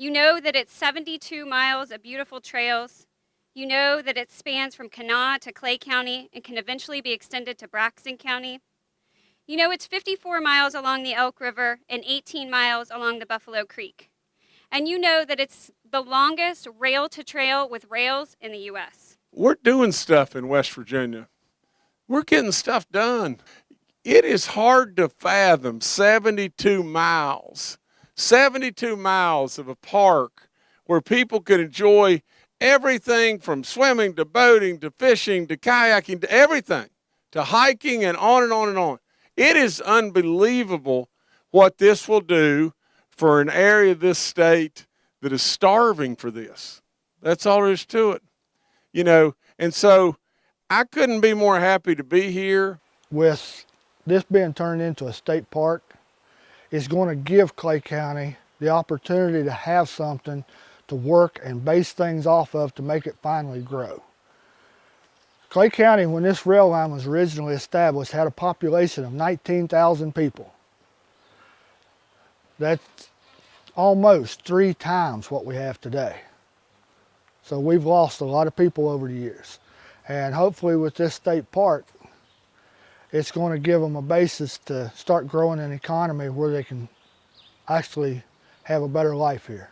You know that it's 72 miles of beautiful trails. You know that it spans from Kanawha to Clay County and can eventually be extended to Braxton County. You know it's 54 miles along the Elk River and 18 miles along the Buffalo Creek. And you know that it's the longest rail to trail with rails in the U.S. We're doing stuff in West Virginia. We're getting stuff done. It is hard to fathom 72 miles, 72 miles of a park where people could enjoy everything from swimming to boating to fishing to kayaking to everything, to hiking and on and on and on. It is unbelievable what this will do for an area of this state that is starving for this. That's all there is to it. You know, and so I couldn't be more happy to be here. With this being turned into a state park, it's going to give Clay County the opportunity to have something to work and base things off of to make it finally grow. Clay County, when this rail line was originally established, had a population of 19,000 people. That's almost three times what we have today. So we've lost a lot of people over the years. And hopefully with this state park, it's going to give them a basis to start growing an economy where they can actually have a better life here.